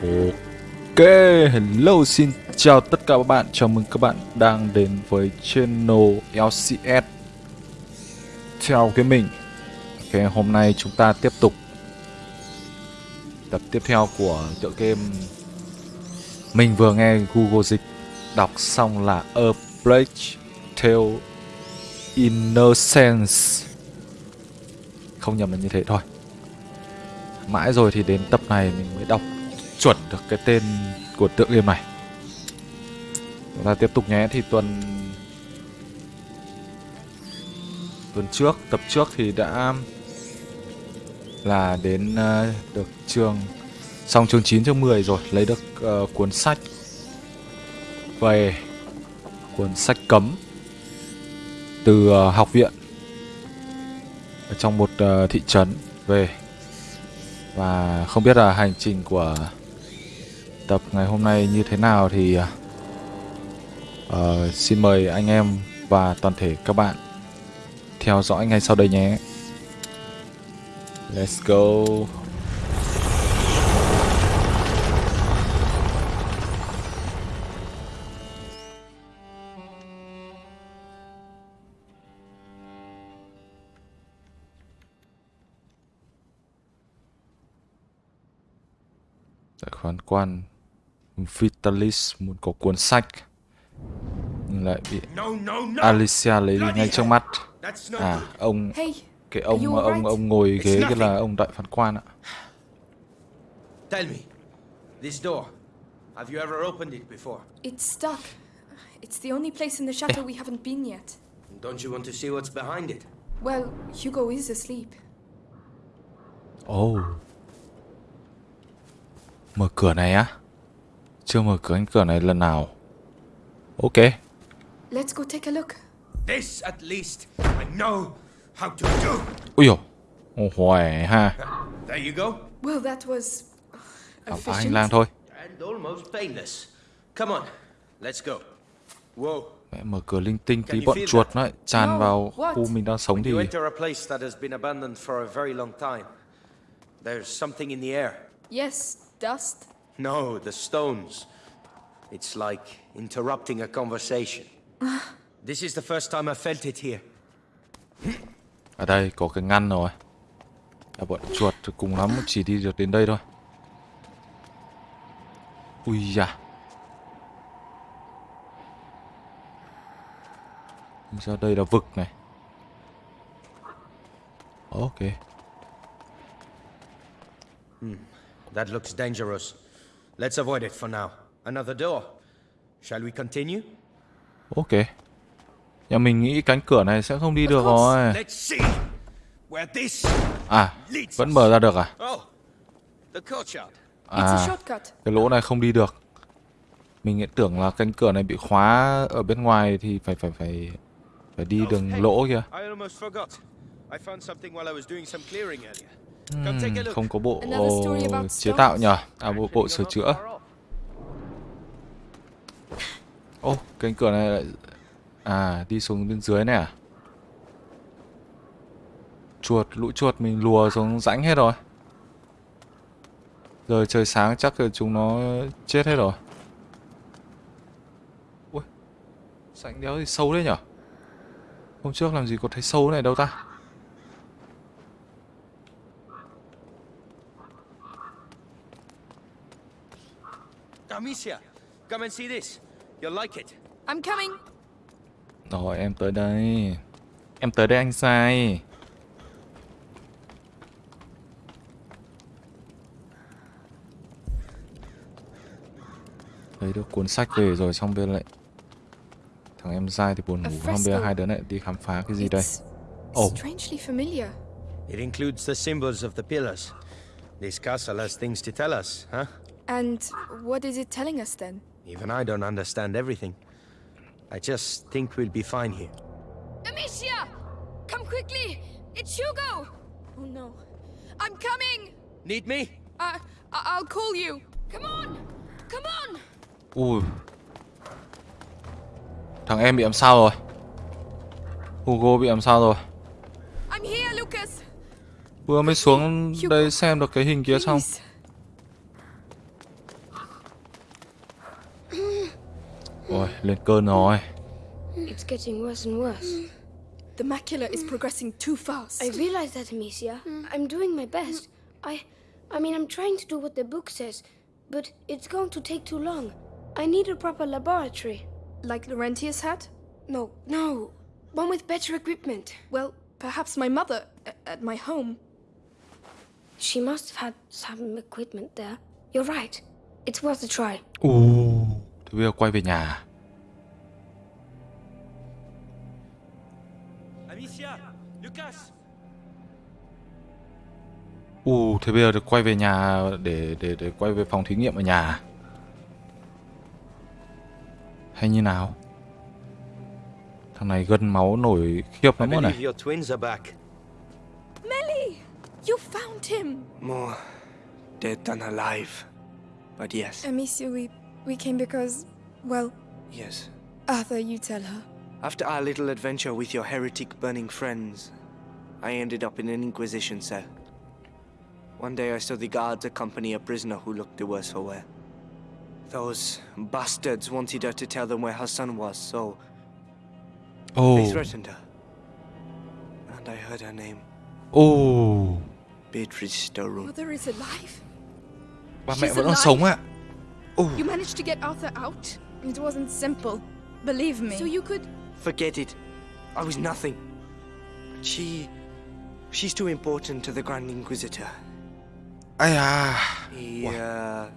Ok, hello xin chào tất cả các bạn. Chào mừng các bạn đang đến với channel LCS Theo cái mình. Ok, hôm nay chúng ta tiếp tục Tập tiếp theo của tựa game Mình vừa nghe Google Dịch. Đọc xong là A Plague Tale Innocence. Không nhầm là như thế thôi. Mãi rồi thì đến tập này mình mới đọc chuẩn được cái tên của tựa game này. Chúng ta tiếp tục nhé Thì tuần Tuần trước, tập trước thì đã Là đến uh, được trường Xong chương 9, chương 10 rồi Lấy được uh, cuốn sách Về Cuốn sách cấm Từ uh, học viện ở Trong một uh, thị trấn Về. Và không biết là hành trình của tập ngày hôm nay như thế nào thì uh, xin mời anh em và toàn thể các bạn theo dõi ngay sau đây nhé. Let's go. Tại quan Vitalis muốn có cuốn sách Nhưng lại bị Alicia lấy đi ngay trước mắt À ông Cái ông ông ông ngồi ghế cái là ông đại phán quan ạ Tell me This door Have you ever opened it before? It's stuck. It's the only place in the chateau we haven't been yet. Don't you want to see what's behind it? Well, Hugo is asleep. Oh Mở cửa này á Chưa mở cửa cánh cửa này lần nào Ok Let's go take a look. This at least I know how to do. Ui dồi Ồ khỏe ha There you go. Well, that was Khám phá hành lang thôi And almost painless. Come on, let's go. Whoa. Mẹ mở cửa linh tinh tí bọn chuột nó lại tràn No, vào what? khu mình đang sống When thì you enter a place that has been abandoned for a very long time, there's something in the air. Yes, dust. No, the stones. It's like interrupting a conversation. this is the first time I felt it here. Ở đây có cái ngăn rồi Là bọn chuột cùng lắm chỉ đi được đến đây thôi Ui da Ra đây là vực này Ok That looks dangerous. Let's avoid it for now. Another door. Shall we continue? Ok Nhà mình nghĩ cánh cửa này sẽ không đi được rồi Let's see where this. À Vẫn mở ra được à Oh, the courtyard. It's a À shortcut. Cái lỗ này không đi được Mình nghĩ tưởng là cánh cửa này bị khóa Ở bên ngoài thì phải phải phải Phải đi đường hey, lỗ kìa Look. Không có bộ chế tạo nhờ. À bộ, bộ sửa chữa. Ô cánh cửa này lại À đi xuống bên dưới này à? Chuột lũ chuột mình lùa xuống rãnh hết rồi. Giờ trời sáng chắc là chúng nó chết hết rồi. Ui Rãnh đéo thì sâu đấy nhở? Hôm trước làm gì có thấy sâu này đâu ta Amicia, come and see this. You'll like it. I'm coming. Rồi em tới đây Em tới đây anh sai Lấy được cuốn sách về rồi xong bên lại Thằng em dai thì buồn ngủ Xong bây giờ hai đứa lại đi khám phá cái gì đây Oh. strangely familiar. It includes the symbols of the pillars. This castle has things to tell us, huh? And what is it telling us then? Even I don't understand everything. I just think we'll be fine here. Amicia! Come quickly! It's Hugo! Oh no. I'm coming! Need me? Uh, I- I'll call you. Come on! Come on! Ui Thằng em bị làm sao rồi Hugo bị làm sao rồi I'm here, Lucas! Vừa mới xuống đây xem được cái hình kia xong Please. Rồi, lên cơn rồi. It's getting worse and worse. Mm. The macula is progressing too fast. I realize that, Amicia. Mm. I'm doing my best. I I mean I'm trying to do what the book says, but it's going to take too long. I need a proper laboratory. Like Laurentius had? No, no. One with better equipment. Well, perhaps my mother at my home. She must have had some equipment there. You're right. It's worth a try. Ồ, thế bây giờ quay về nhà. Ồ, thế bây giờ được quay về nhà để để để quay về phòng thí nghiệm ở nhà. Hay như nào? Thằng này gân máu nổi khiếp I lắm rồi này. your twins are back. Melly! You found him! More dead than alive. But yes, Amicia, we we came because well, yes. Arthur, you tell her. After our little adventure with your heretic burning friends, I ended up in an Inquisition cell. One day I saw the guards accompany a prisoner who looked the worse for wear. Those bastards wanted her to tell them where her son was, so Ồ, they oh. threatened her. And I heard her name, Oh. Beatrice Storroom. Mother is alive. ba mẹ She's vẫn còn alive. sống ạ. Ồ, You managed to get Arthur out. It wasn't simple. Believe me. So you could Forget it. I was nothing. She. She's too important to the Grand Inquisitor. Ai à, uh,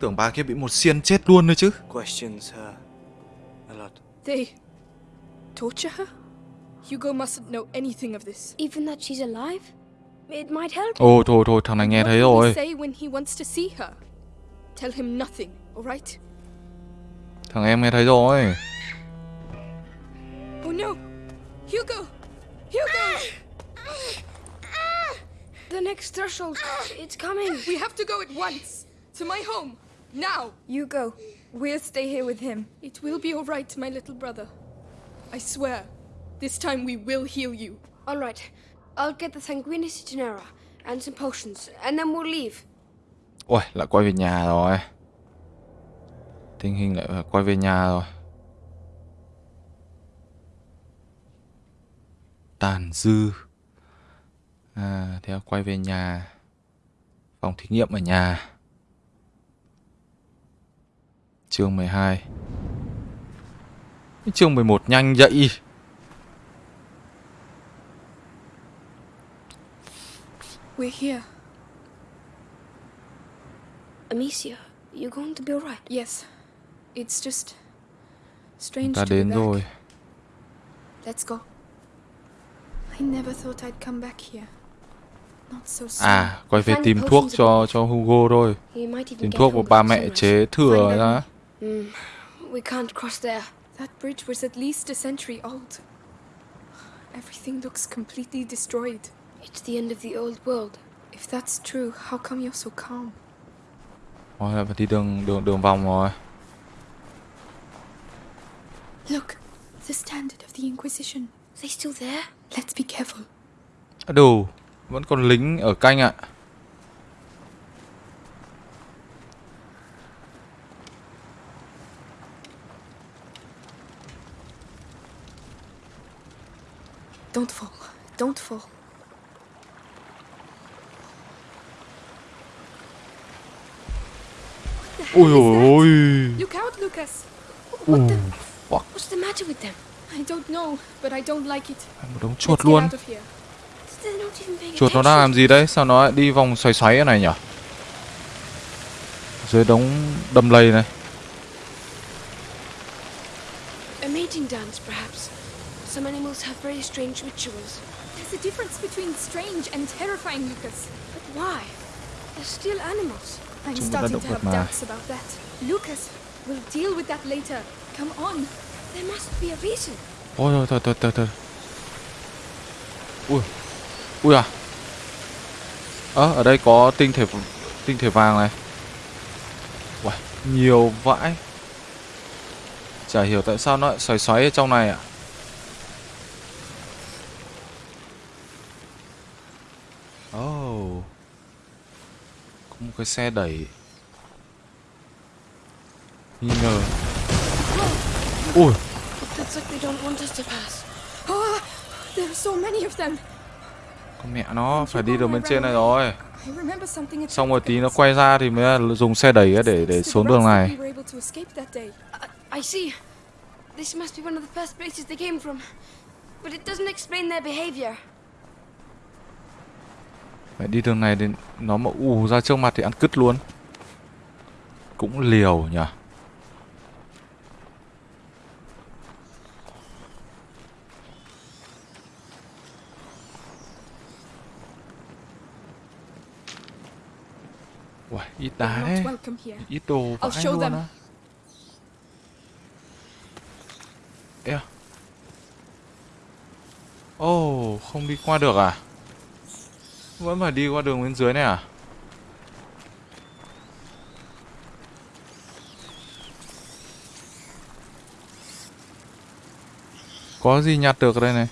tưởng bà kia bị một xiên chết luôn rồi chứ. questions her a lot. they torture her? Hugo mustn't know anything of this. Even that she's alive? It might help. Ồ, thôi thôi, thằng này nghe thấy rồi. say when he wants to see her? Tell him nothing, all right? Thằng em nghe thấy rồi. Oh no! Hugo! Hugo! The next threshold. It's coming. We have to go at once! To my home! Now! You go. We'll stay here with him. It will be all right, my little brother. I swear. This time we will heal you. All right. I'll get the Sanguinis Genera and some potions, and then we'll leave. Ôi, lại quay về nhà rồi. Tình hình lại quay về nhà rồi. Tàn dư. À, theo quay về nhà. Phòng thí nghiệm ở nhà. Chương 12. Cái Chương 11 nhanh vậy. We're here. Amicia, you going to be all right? Yes. It's just strange Ta to be đến back. rồi. Let's go. I never thought I'd come back here. À, quay về tìm thuốc cho cho Hugo thôi. Tìm thuốc của ba mẹ chế thừa ra. Mm, we can't cross there. That bridge was at least a century old. Everything looks completely destroyed. It's the end of the old world. If that's true, how come you're so calm? Rồi là phải đi đường đường đường vòng rồi. Look, the standard of the Inquisition. They still there? Let's be careful. Đủ, vẫn còn lính ở canh ạ. Don't fall. Don't fall. Ôi ôi. Look out, Lucas. Ồ, fuck, What's the matter with them? I don't know, but I don't like it. một đống chuột luôn. Chuột nó đang làm gì đấy? Sao nó lại đi vòng xoáy xoáy này nhỉ? Dưới đống đầm lầy này. A mating dance, perhaps. Some animals have very strange rituals. There's a difference between strange and terrifying, Lucas. But why? They're still animals. I'm Chúng ta starting động to vật have mà. doubts about that. Lucas, we'll deal with that later. Come on. There must be a reason. Ôi thôi thôi thôi thôi. Ui. Ui à. Ơ, à, ở đây có tinh thể tinh thể vàng này. Uầy, nhiều vãi. Chả hiểu tại sao nó lại xoáy xoáy ở trong này ạ. Oh. Có một cái xe đẩy. Nghi ngờ. Ui, It looks like they don't want us to pass. Ah, there are so many of them mẹ nó phải đi đường bên trên này rồi. Xong rồi tí nó quay ra thì mới dùng xe đẩy để để xuống đường này. I, see. This must be one of the first places they came from. But it doesn't explain their behavior. Mẹ đi đường này thì nó mà ù ra trước mặt thì ăn cứt luôn. Cũng liều nhỉ. Uầy, ít đá đấy. Ít đồ vãi show luôn á. Ê à. Ồ, không đi qua được à? Vẫn phải đi qua đường bên dưới này à? Có gì nhặt được đây này?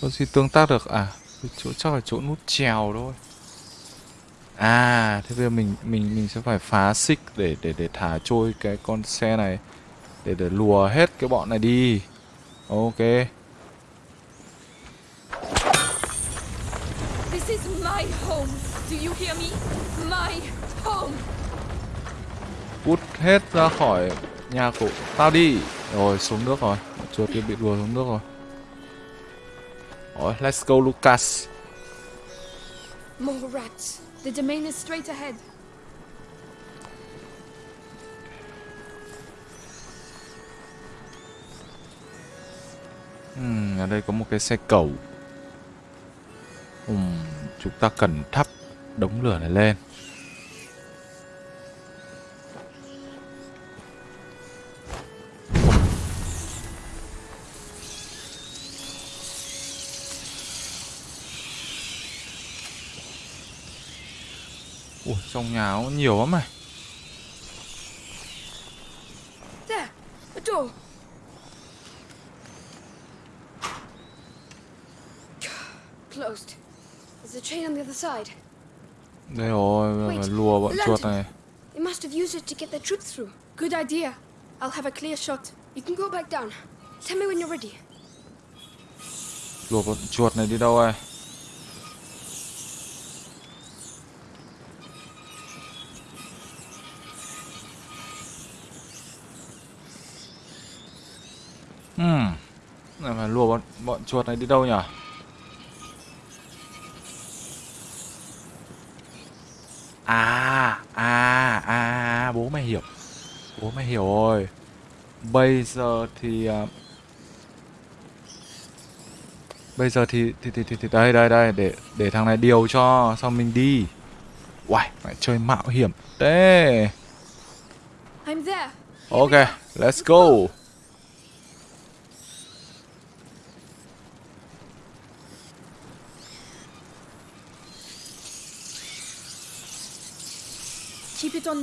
Có gì tương tác được à? Chỗ chắc là chỗ nút trèo thôi. À, thế bây giờ mình mình mình sẽ phải phá xích để để để thả trôi cái con xe này để để lùa hết cái bọn này đi. Ok. This is my home. Do you hear me? My home. Cút hết ra khỏi nhà của tao đi. Rồi xuống nước rồi. Chuột kia bị đùa xuống nước rồi. Rồi, let's go Lucas. More rats. The domain is straight ahead. Ừm, ở đây có một cái xe cầu. Ừm, chúng ta cần thắp đống lửa này lên. Trong nhà có nhiều lắm này. Đây rồi, lùa bọn chuột này. They must have used it to get their troops through. Good idea. I'll have a clear shot. You can go back down. Tell me when you're ready. Lùa bọn chuột này đi đâu rồi? Chuột này đi đâu nhỉ? À, à, à, bố mày hiểu. Bố mày hiểu rồi. Bây giờ thì à, Bây giờ thì thì thì thì, thì đây đây đây để để thằng này điều cho xong mình đi. Uầy, mày chơi mạo hiểm thế. Ok, let's go.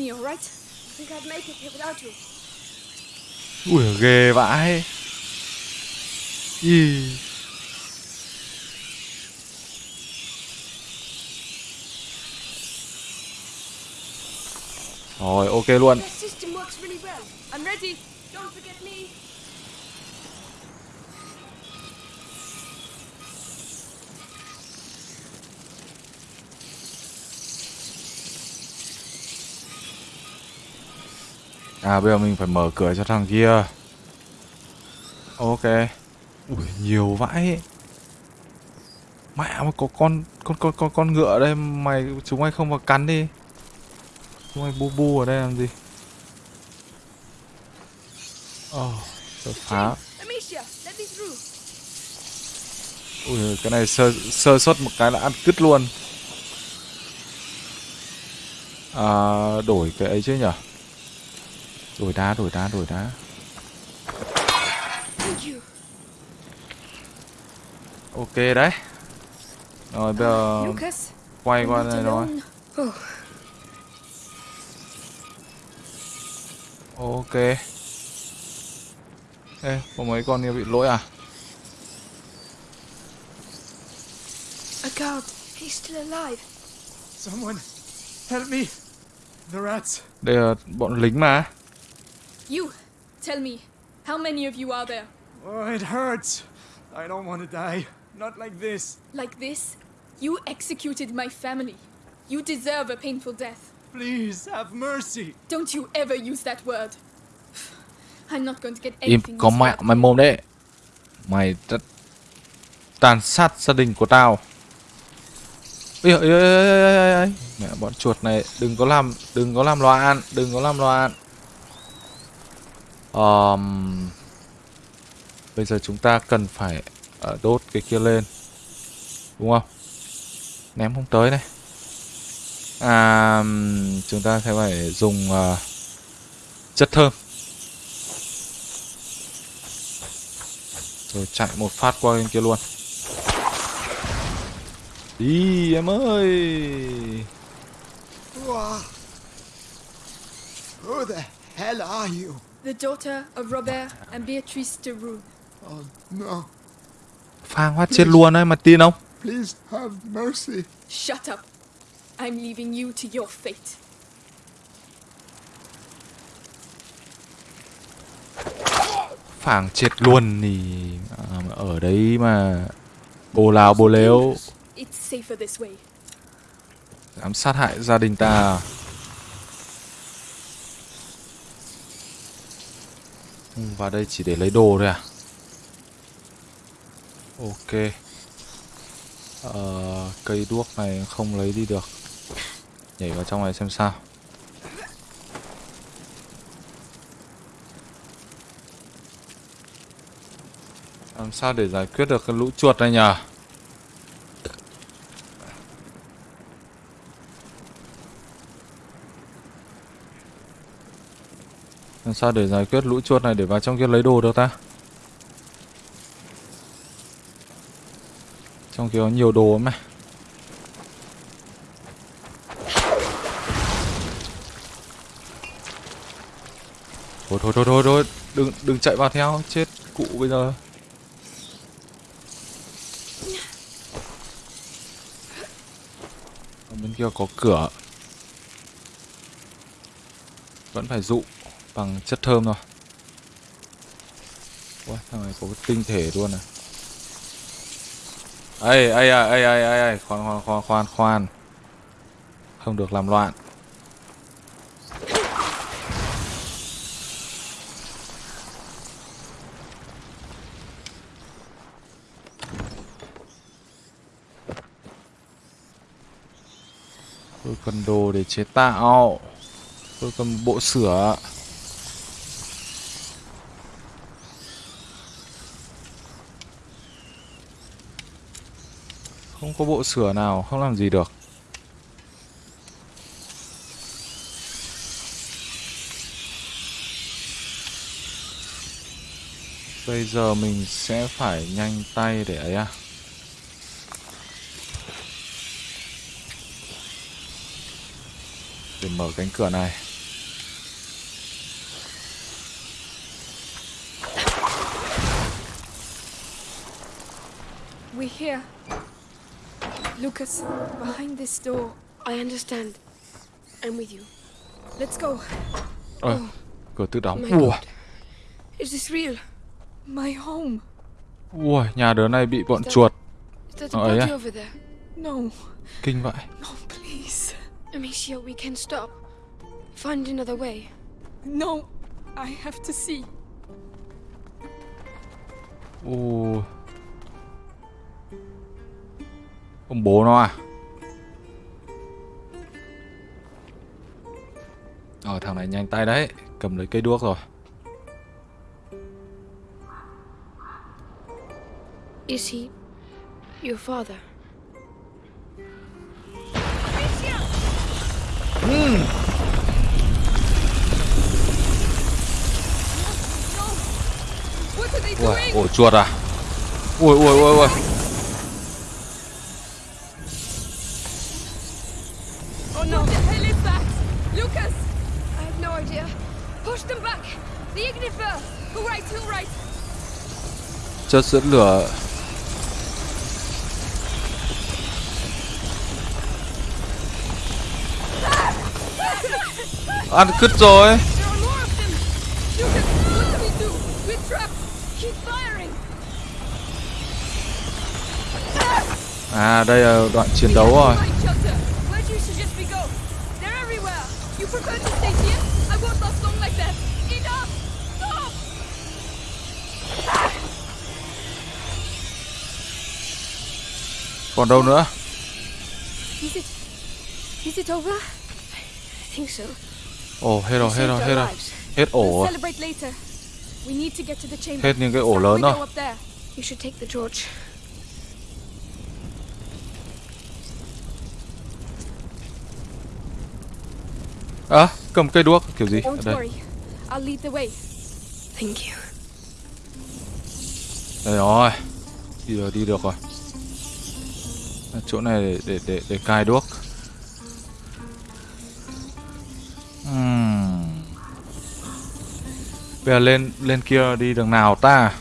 Keep it on me, alright? think I'd make it here without you. Ui ghê vãi. Ý. Rồi, ok luôn. À bây giờ mình phải mở cửa cho thằng kia. Ok. Ui nhiều vãi. Mẹ mà có con con con con con ngựa ở đây mày chúng mày không vào cắn đi. Chúng mày bu bu ở đây làm gì? Ờ, Ồ, oh, phá. Ui cái này sơ sơ suất một cái là ăn cứt luôn. À, đổi cái ấy chứ nhở? Đổi đá, đổi đá, đổi đá. Ok đấy. Rồi bây giờ quay qua này rồi. Oh, Ok. Ê, có mấy con kia bị lỗi à? A guard. he's still alive. Someone, help me! The rats. Đây là bọn lính mà. You, Tell me, how many of you are there? Oh, it hurts. I don't want to die. Not like this. Like this? You executed my family. You deserve a painful death. Please, have mercy. Don't you ever use that word. I'm not going to get Im anything có this mẹ mày mồm đấy. Mày rất tàn sát gia đình của tao. Ê, ê, ê, ê, ê, ê. Mẹ bọn chuột này đừng có làm đừng có làm loạn, đừng có làm loạn um, bây giờ chúng ta cần phải ờ, đốt cái kia lên. Đúng không? Ném không tới này. À, chúng ta sẽ phải dùng uh, chất thơm. Rồi chạy một phát qua bên kia luôn. Đi em ơi. Who the hell are you? The daughter of Robert and Beatrice de Rue. Oh, no. Phang phát chết luôn đấy, mà tin không? Please have mercy. Shut up. I'm leaving you to your fate. Phang chết luôn thì à, ở đấy mà bồ lào bồ lếu It's safer this way. dám sát hại gia đình ta. Ừ, vào đây chỉ để lấy đồ thôi à? Ok. Ờ, cây đuốc này không lấy đi được. Nhảy vào trong này xem sao. Làm sao để giải quyết được cái lũ chuột này nhỉ? Làm sao để giải quyết lũ chuột này để vào trong kia lấy đồ được ta? Trong kia có nhiều đồ lắm này. Thôi thôi thôi thôi thôi, đừng đừng chạy vào theo, chết cụ bây giờ. Ở bên kia có cửa. Vẫn phải dụ bằng chất thơm thôi. Ủa, thằng này có cái tinh thể luôn à. Ây, ây, ây, ây, ây, ây, ây, khoan, khoan, khoan, khoan, khoan. Không được làm loạn. Tôi cần đồ để chế tạo. Tôi cần bộ sửa. Không có bộ sửa nào, không làm gì được. Bây giờ mình sẽ phải nhanh tay để ấy à. Để mở cánh cửa này. We're here. Lucas, behind this door. I understand. I'm with you. Let's go. Ơ, cửa tự đóng. My Ủa, God. Is this real? My home. ui, nhà đứa này bị bọn chuột. Oh, body yeah. over there? No, Kinh vậy. no, please. Amicia, we can stop. Find another way. No, I have to see. Ồ. Ông bố nó à? Ờ thằng này nhanh tay đấy, cầm lấy cây đuốc rồi. Is he your father? Ui, doing? ổ chuột à? Ui ui ui ui. chất dẫn lửa. Ăn cứt rồi. À đây là đoạn chiến đấu rồi. Còn đâu nữa? Is it? Over? I think so. Ồ, hết rồi, hết rồi, hết rồi. Hết ổ We'll rồi. Hết những cái ổ lớn rồi. up there. You should take the torch. À, cầm cây đuốc kiểu gì? Ở đây. worry. I'll lead the way. Thank you. Đây rồi. Đi được, đi được rồi. Chỗ này để để để, để cài đuốc. uhm. Bây giờ lên lên kia đi đường nào ta?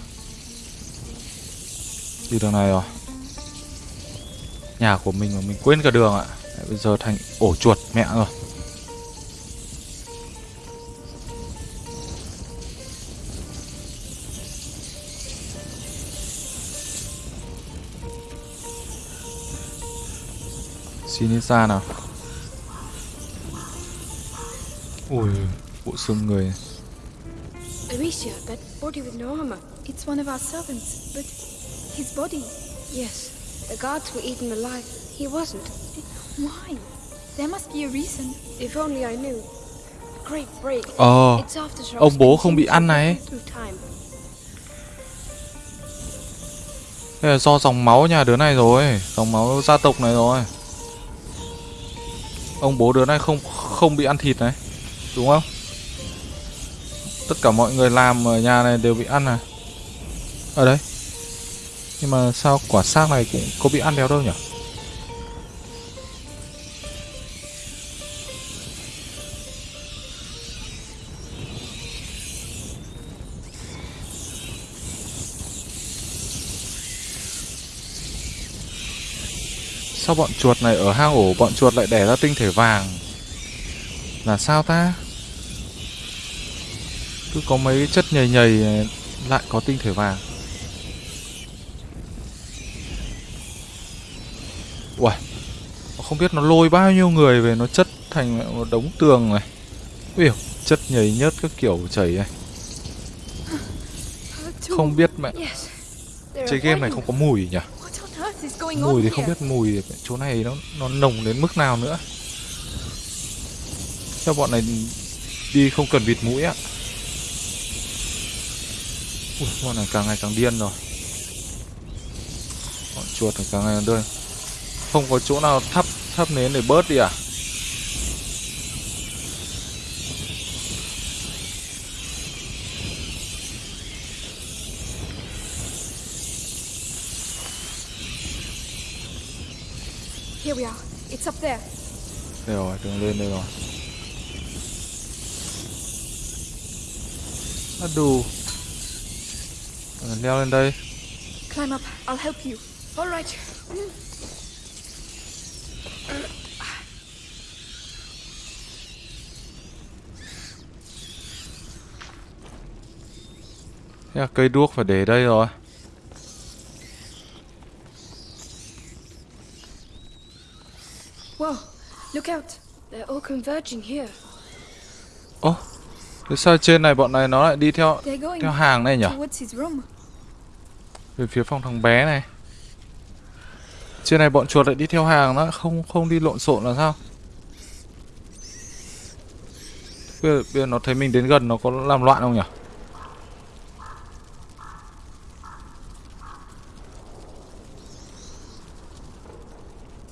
Đi đường này rồi. Nhà của mình mà mình quên cả đường ạ. à. Bây giờ thành ổ chuột mẹ rồi. Xin xa nào Ui Bộ xương người Amicia, that body with no armor. It's one of our servants, but his body. Yes, the guards were eaten alive. He wasn't. Why? There must be a reason. If only I knew. Great break. Ờ ông bố không bị ăn này. Đây là do dòng máu nhà đứa này rồi Dòng máu gia tộc này rồi Ông bố đứa này không không bị ăn thịt này, Đúng không? Tất cả mọi người làm ở nhà này đều bị ăn à Ở đây. Nhưng mà sao quả xác này cũng có bị ăn đéo đâu nhỉ? Sao bọn chuột này ở hang ổ bọn chuột lại đẻ ra tinh thể vàng? Là sao ta? Cứ có mấy chất nhầy nhầy này lại có tinh thể vàng. Uầy Không biết nó lôi bao nhiêu người về nó chất thành một đống tường này. Ui chất nhầy nhớt các kiểu chảy này. Không biết mẹ. Chơi game này không có mùi nhỉ Mùi thì không biết mùi chỗ này nó nó nồng đến mức nào nữa. Sao bọn này đi không cần bịt mũi ạ Ui, bọn này càng ngày càng điên rồi. Bọn chuột này càng ngày càng điên. Không có chỗ nào thắp thắp nến để bớt đi à? Here we are. It's up there. Đây rồi, đường lên đây rồi. À đủ. Ờ, Leo lên đây. Climb up. I'll help you. All right. Thế là cây đuốc phải để đây rồi. Whoa. Look out. They're all converging here. Ồ, thế sao trên này bọn này nó lại đi theo theo hàng này nhỉ? Về phía phòng thằng bé này. Trên này bọn chuột lại đi theo hàng nó không không đi lộn xộn là sao? Bây giờ, bây giờ nó thấy mình đến gần nó có làm loạn không nhỉ?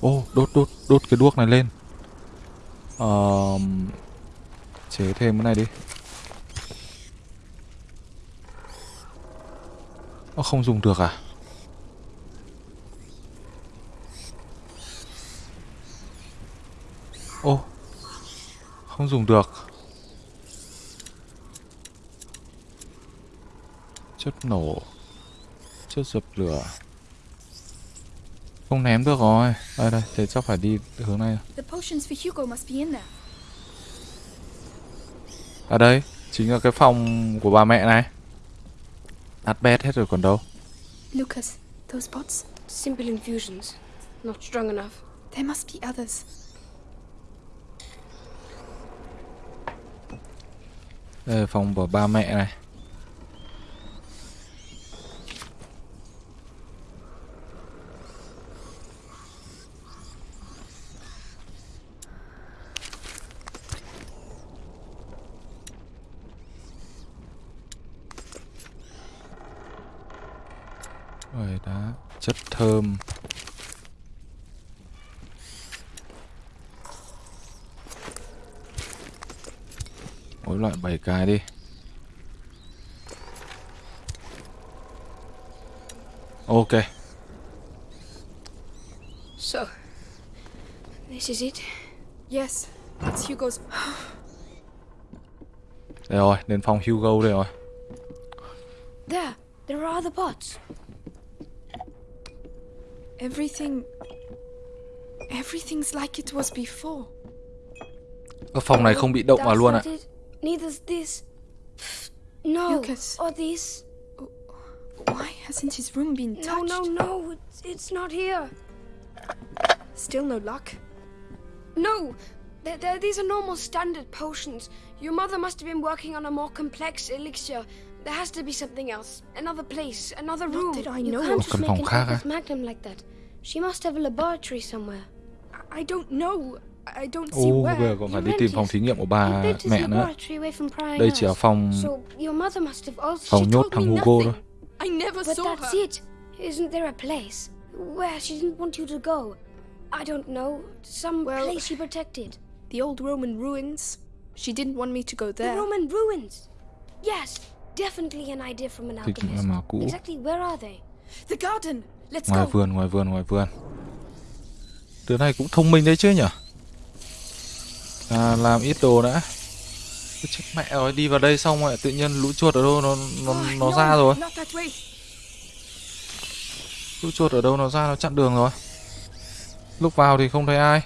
Ô, đốt đốt đốt cái đuốc này lên. um, chế thêm cái này đi. Nó không dùng được à? Ô Không dùng được Chất nổ Chất dập lửa không ném được rồi Đây đây, thế chắc phải đi hướng này The potions for Hugo must be in there. À đây, chính là cái phòng của bà mẹ này Đặt bét hết rồi còn đâu Lucas, those pots. Simple infusions. not strong enough. There must be others. Đây là phòng của ba mẹ này. Rồi đá chất thơm. Mỗi loại 7 cái đi. Ok. So, this is it. Yes, it's Hugo's. Đây rồi, đến phòng Hugo đây rồi. There, there are other pots. Everything. Everything's like it was before. Ở phòng này không bị động vào luôn ạ. not it. Neither's this. No, Lucas. or this. Why hasn't his room been No, touched? no, no, it's, it's not here. Still no luck. No, th th these are normal standard potions. Your mother must have been working on a more complex elixir. There has to be something else. Another place, another Not room. that I you can't just make phòng an khác á. Aleph Magnum like that. She must have a laboratory somewhere. I- I don't know. I don't see Ô, where. bây giờ còn phải You đi tìm phòng thí nghiệm của bà mẹ nữa. laboratory away from prying Đây chỉ là eyes. phòng So your mother must have also. phòng nhốt told thằng me Hugo nothing. thôi. I never But saw that's her. it. Isn't there a place where she didn't want you to go? I don't know. Some Well- place she protected. The old Roman ruins. She didn't want me to go there. The. Roman ruins. Yes, definitely an idea from an alchemist. Exactly where are they? The garden. Ngoài go. vườn, ngoài vườn, ngoài vườn. Đứa này cũng thông minh đấy chứ nhỉ? À, làm ít đồ đã. Chết mẹ rồi, đi vào đây xong rồi tự nhiên lũ chuột ở đâu nó nó nó ra rồi. Lũ chuột ở đâu nó ra nó chặn đường rồi. Lúc vào thì không thấy ai.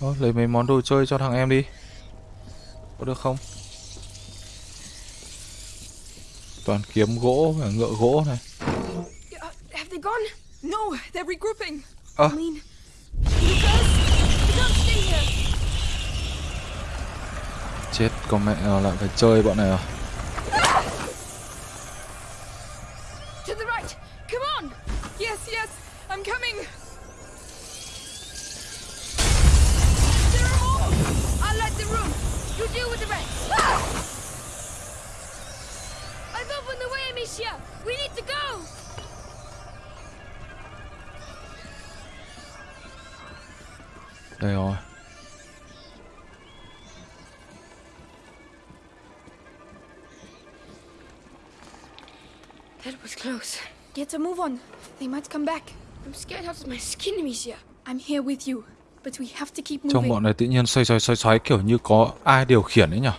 Thôi, lấy mấy món đồ chơi cho thằng em đi. Có được không? Toàn kiếm gỗ và ngựa gỗ này. Have they gone? No, they're regrouping. Here. chết con mẹ nó lại phải chơi bọn này rồi. To the right. Come on. Yes, yes, I'm coming. Đây rồi. That was close. Get a move on. They might come back. I'm scared out of my skin, Amicia. I'm here with you, but we have to keep Trong moving. bọn này tự nhiên xoay xoay xoay xoay kiểu như có ai điều khiển ấy nhỉ?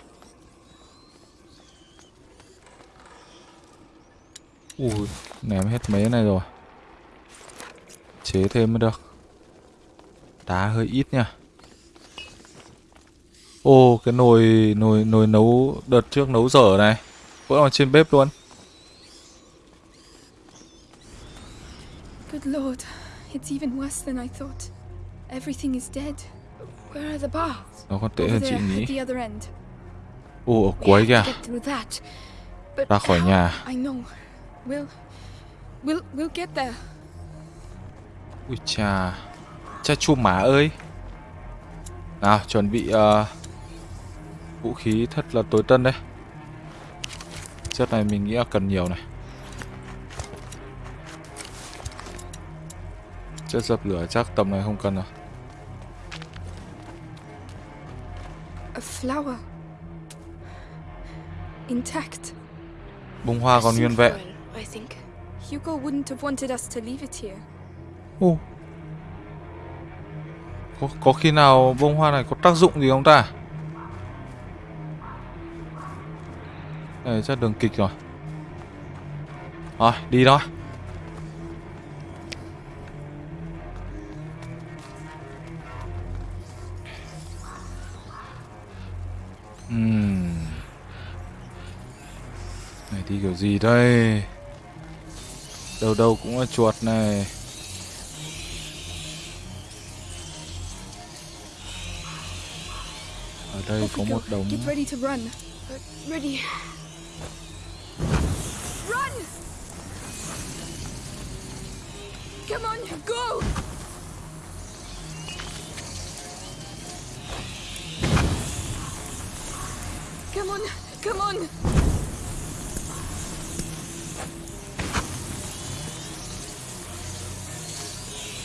Ui, ném hết mấy cái này rồi. Chế thêm mới được. Đá hơi ít nha. Ô, cái nồi nồi nồi nấu đợt trước nấu dở này. Vẫn còn trên bếp luôn. Good lord, it's even worse than I thought. Everything is dead. Where are the baths? Nó còn tệ hơn chị nghĩ. Ồ, ở cuối kìa. Ra khỏi nhà. I know. We'll, we'll, we'll get there. Ui chà Cha chu má ơi Nào chuẩn bị ờ, Vũ khí thật là tối tân đây Chất này mình nghĩ là cần nhiều này Chất dập lửa chắc tầm này không cần rồi A flower. Intact. Bông hoa còn nguyên vẹn. Hugo wouldn't have wanted us to leave it here. Ồ có, có khi nào bông hoa này có tác dụng gì không ta? Này chắc đường kịch rồi. Rồi đi thôi Này đi kiểu gì đây? Đâu đâu cũng là chuột này. Đây có một đống Get ready to run. Ready. Run! Come on, go! Come on, come on!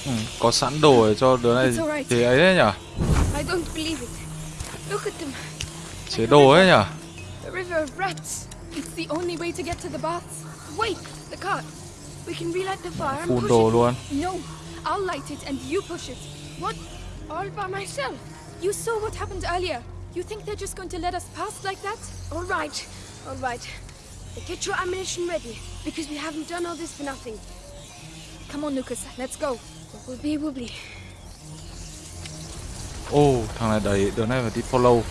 ừ, có sẵn đồ để cho đứa này thì ấy đấy nhở? Chế đồ ấy nhở? A river of rats. It's the only way to get to the baths. Wait, the cart. We can relight the fire and push đồ it. luôn. No, I'll light it and you push it. What? All by myself? You saw what happened earlier. You think they're just going to let us pass like that? All right, all right. Get your ammunition ready, because we haven't done all this for nothing. Come on, Lucas, let's go. Wobbly. Ô, thằng này đẩy đứa này phải đi follow.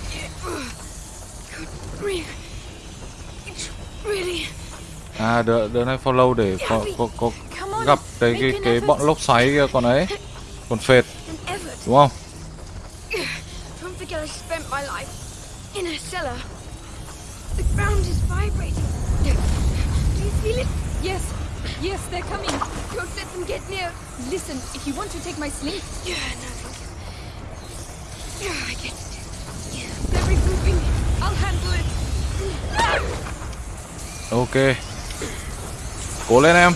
Grief. It's really À, đứa đứa này follow để có có, có gặp cái cái cái bọn lốc xoáy kia còn ấy, còn phệt đúng không? Don't forget I spent my life in a cellar. The ground is vibrating. Do you feel it? Yes, yes, they're coming. Don't let them get near. Listen, if you want to take my sling, Yeah, no, thank you. Yeah, I get it. They're regrouping. Ok. Cố lên em.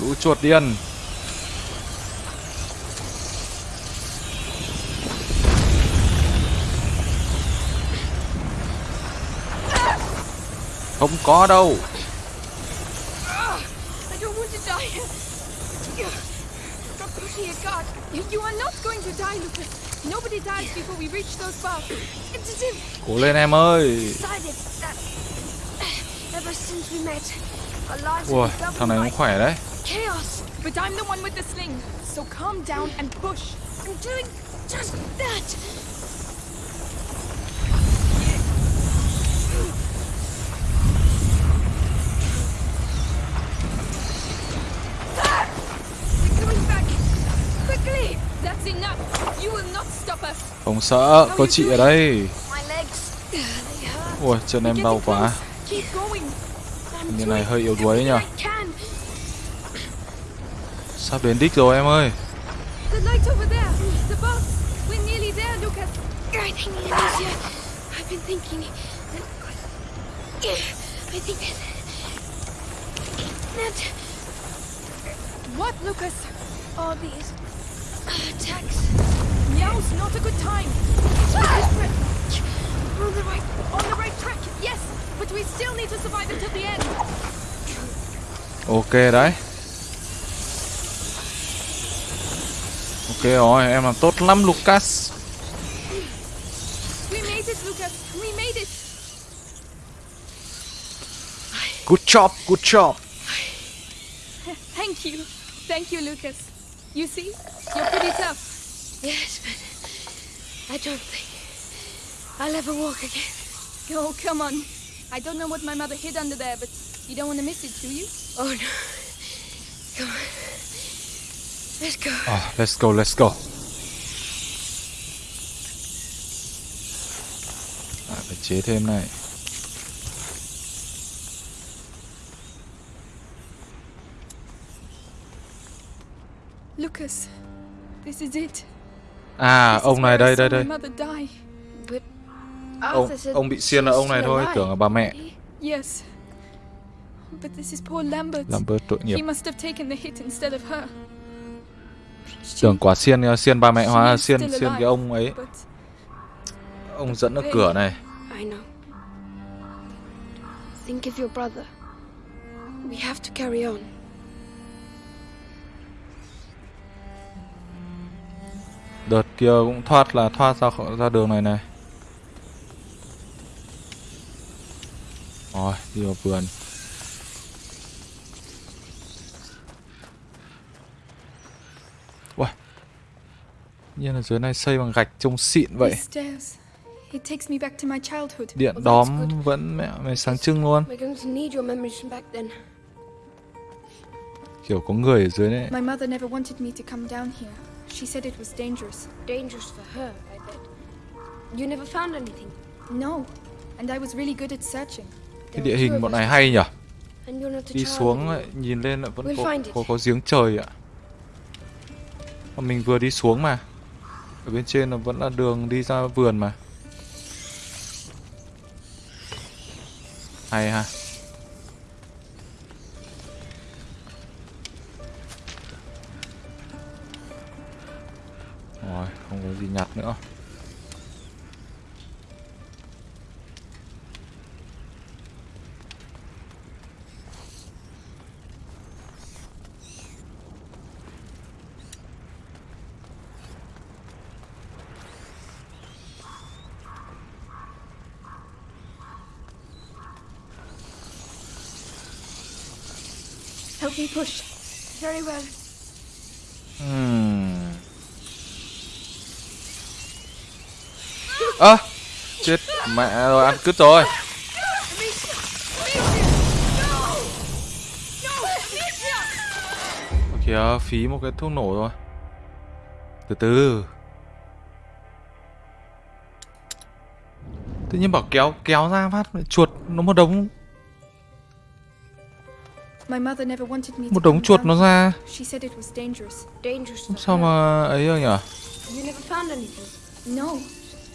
Lũ chuột điên. Không có đâu. Cart. you, you are not going to die, Lucas. Nobody dies before we reach those bars. It's as if Cố lên em ơi. decided uh, ever since we met, our lives Ui, thằng này cũng khỏe đấy. chaos. But I'm the one with the sling, so calm down and push. I'm doing just that. Sợ, có chị ở đây. Ui, chân em đau quá. Như này hơi yếu đuối nhỉ. Sắp đến đích rồi em ơi. What, Lucas? all these. Now's not a good time. On the right. On the right track, yes, but we still need to survive until the end. Ok đấy. Ok rồi, em làm tốt lắm Lucas. We made it, Lucas. We made it. Good job, good job. Thank you. Thank you, Lucas. You see, you're pretty tough. Yes, but I don't think I'll ever walk again. Oh, come on. I don't know what my mother hid under there, but you don't want to miss it, do you? Oh no. Come on. Let's go. À, let's go, let's go. À, phải chế thêm này. Lucas, this is it. À, ông này đây, đây, đây. Ông, ông bị xiên là ông này thôi, tưởng là bà mẹ. But this is poor Lambert. Làm bớt tội nghiệp. He must have taken the hit instead of her. Tưởng quả xiên xiên ba mẹ hóa xiên xiên cái ông ấy, ông dẫn ở cửa này. I know. Think of your brother. We have to carry on. Kia cũng thoát là thoát ra ra đường này này. Rồi, đi vào vườn. Uầy. Nhiên là dưới này xây bằng gạch trông xịn vậy. Điện Oh, đóm vẫn mẹ mày sáng trưng luôn. Kiểu có người ở dưới đấy. She said it was dangerous. Dangerous for her, I bet. You never found anything. No, and I was really good at searching. Cái địa hình bọn này hay nhỉ? And you're not a Đi child xuống lại nhìn lên lại vẫn có, có có giếng trời ạ. Mà mình vừa đi xuống mà. Ở bên trên là vẫn là đường đi ra vườn mà. Hay ha. Rồi, không có gì nhặt nữa. Help me push. Very well. Chết mẹ rồi, ăn cứt rồi. Kìa, phí một cái thuốc nổ rồi. Từ từ. Tự nhiên bảo kéo kéo ra phát chuột nó một đống My mother never wanted me to một đống chuột nó ra. Sao mà ấy rồi nhỉ?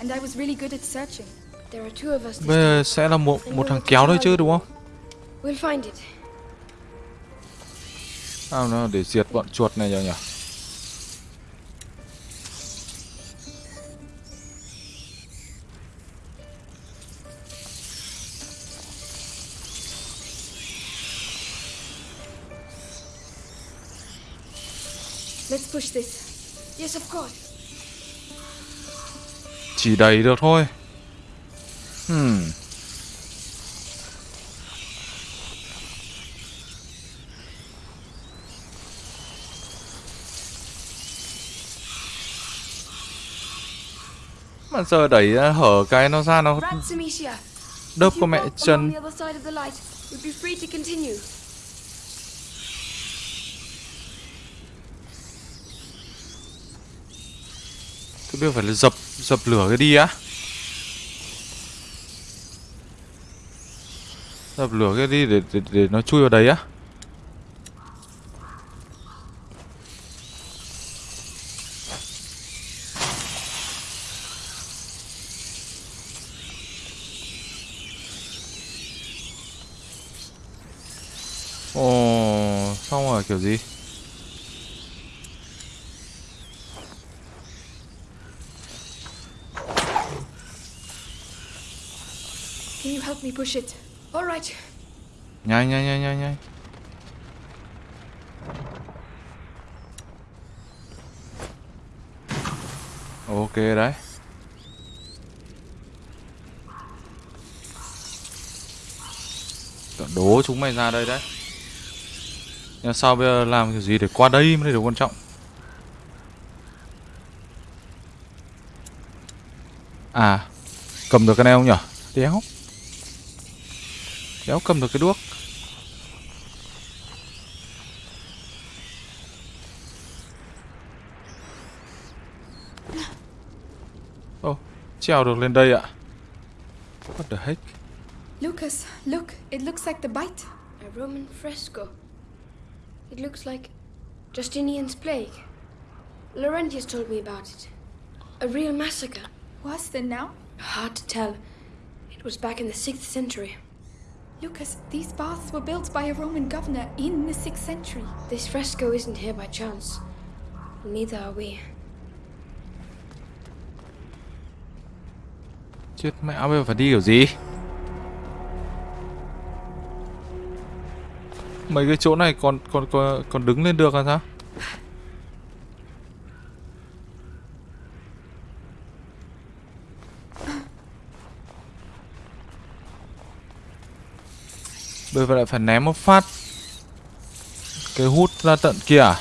You never found anything. No, and I was really good at searching. There are two of us this Bây giờ sẽ là một một thằng kéo thôi chứ đúng không? time. We'll find it. Sao nó để diệt bọn chuột này nhỉ? nhỉ? Let's push this. Yes, of course. Chỉ đẩy được thôi. Hmm. Mà giờ đẩy ra hở cái nó ra nó đớp you mẹ chân. the other side of the light, you'll be free to continue. Tôi biết phải là dập dập lửa cái đi á. Dập lửa cái đi để để, để nó chui vào đấy á. Ồ, xong rồi kiểu gì? Can you help me push it? All right. Nhanh nhanh nhanh nhanh nhanh. Ok đấy. Tưởng Đố chúng mày ra đây đấy. Nhưng sao bây giờ làm cái gì để qua đây mới là điều quan trọng. À, cầm được cái này không nhở? Đéo. Đéo cầm được cái đuốc. Ồ, trèo được lên đây ạ. What the heck? Lucas, look, it looks like the bite. A Roman fresco. It looks like Justinian's plague. Laurentius told me about it. A real massacre. Worse than now? Hard to tell. It was back in the 6th century. Lucas, these baths were built by a Roman governor in the 6th century. This fresco isn't here by chance. Neither are we. Chết mẹ bây giờ phải đi kiểu gì? Mấy cái chỗ này còn còn còn còn đứng lên được là sao? Tôi lại phải ném một phát. Cái hút ra tận kia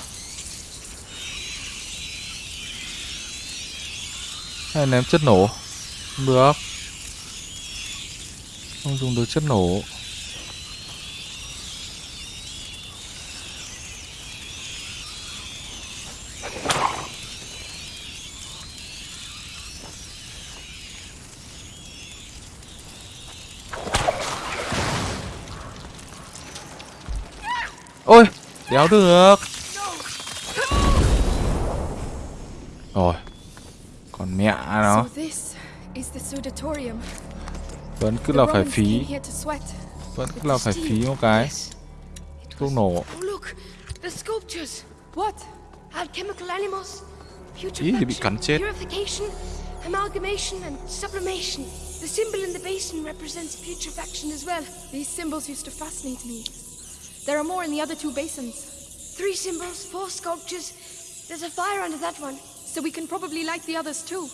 Hay ném chất nổ? Không được. Không dùng được chất nổ. Đéo được Rồi Còn mẹ nó this is the sudatorium. Vẫn cứ là phải phí here to sweat. Vẫn cứ là phải phí một cái. Thuốc nổ look! The sculptures! What? Alchemical animals, Ý thì bị putrefaction, cắn chết purification, amalgamation, and sublimation. The symbol in the basin represents putrefaction as well. These symbols used to fascinate me. There are more in the other two basins, Three symbols, four sculptures. There's a fire under that one. so we can probably light the others too.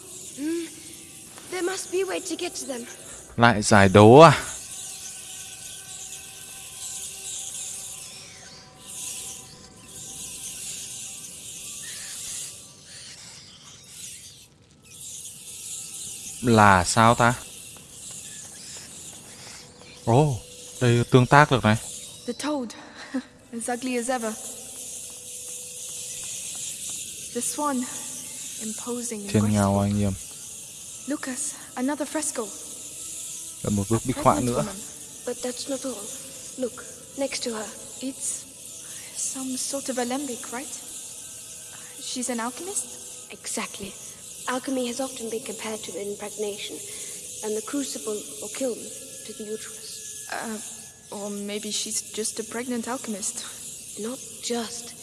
There must be a way to get to them. Lại giải đấu à Là sao ta Ồ oh, Đây tương tác được này The toad, as ugly as ever. The swan, imposing and Thiên ngào anh nghiêm Lucas, another fresco. Là một bức bích họa Pregnant nữa woman. But that's not all. Look, next to her. It's some sort of alembic, right? She's an alchemist? Exactly. Alchemy has often been compared to impregnation, and the crucible or kiln to the uterus. Uh, or maybe she's just a pregnant alchemist. Not just.